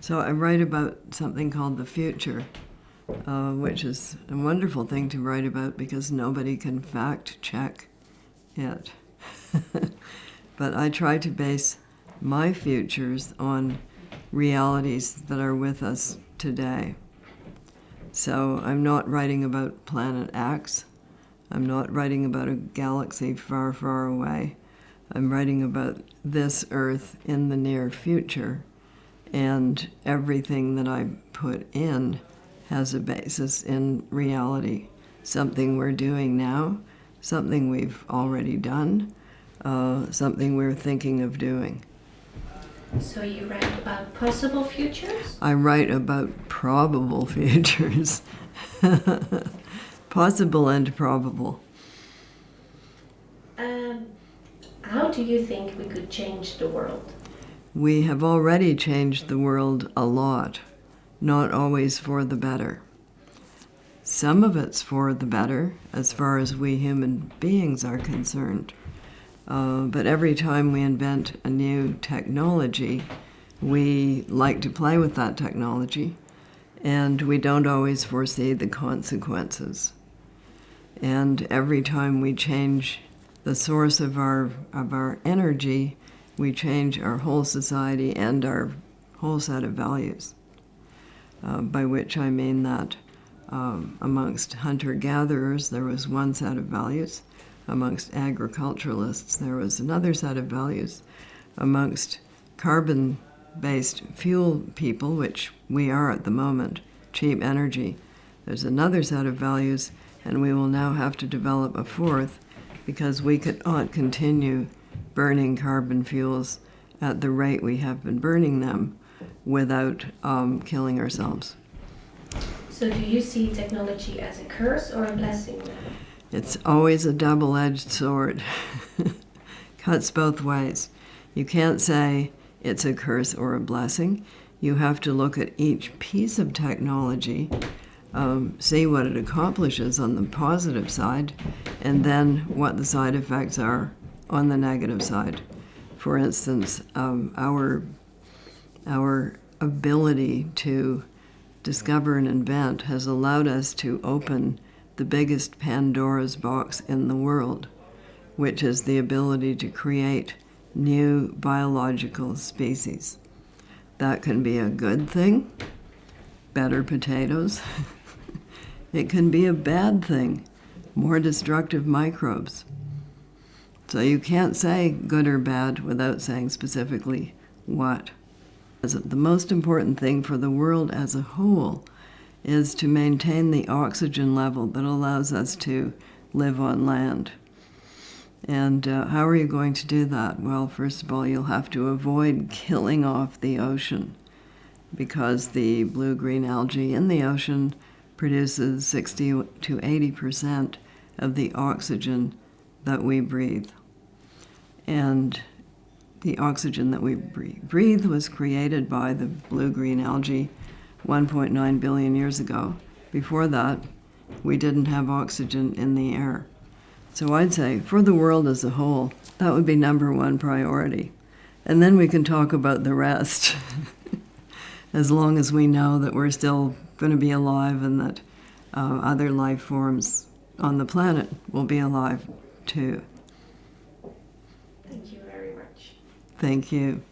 So I write about something called the future, uh, which is a wonderful thing to write about because nobody can fact check it. but I try to base my futures on realities that are with us today. So I'm not writing about planet X. I'm not writing about a galaxy far, far away. I'm writing about this Earth in the near future. And everything that I put in has a basis in reality. Something we're doing now, something we've already done, uh, something we're thinking of doing. So you write about possible futures? I write about probable futures. Possible and probable. Um, how do you think we could change the world? We have already changed the world a lot, not always for the better. Some of it's for the better, as far as we human beings are concerned. Uh, but every time we invent a new technology, we like to play with that technology, and we don't always foresee the consequences. And every time we change the source of our, of our energy, we change our whole society and our whole set of values. Uh, by which I mean that um, amongst hunter gatherers, there was one set of values. Amongst agriculturalists, there was another set of values. Amongst carbon based fuel people, which we are at the moment, cheap energy, there's another set of values, and we will now have to develop a fourth because we cannot continue burning carbon fuels at the rate we have been burning them without um, killing ourselves. So do you see technology as a curse or a blessing? It's always a double-edged sword. Cuts both ways. You can't say it's a curse or a blessing. You have to look at each piece of technology, um, see what it accomplishes on the positive side, and then what the side effects are on the negative side. For instance, um, our, our ability to discover and invent has allowed us to open the biggest Pandora's box in the world, which is the ability to create new biological species. That can be a good thing, better potatoes. it can be a bad thing, more destructive microbes. So you can't say good or bad without saying specifically what. The most important thing for the world as a whole is to maintain the oxygen level that allows us to live on land. And uh, how are you going to do that? Well, first of all, you'll have to avoid killing off the ocean because the blue-green algae in the ocean produces 60 to 80% of the oxygen that we breathe. And the oxygen that we breathe was created by the blue-green algae 1.9 billion years ago. Before that, we didn't have oxygen in the air. So I'd say for the world as a whole, that would be number one priority. And then we can talk about the rest, as long as we know that we're still going to be alive and that uh, other life forms on the planet will be alive too. Thank you very much. Thank you.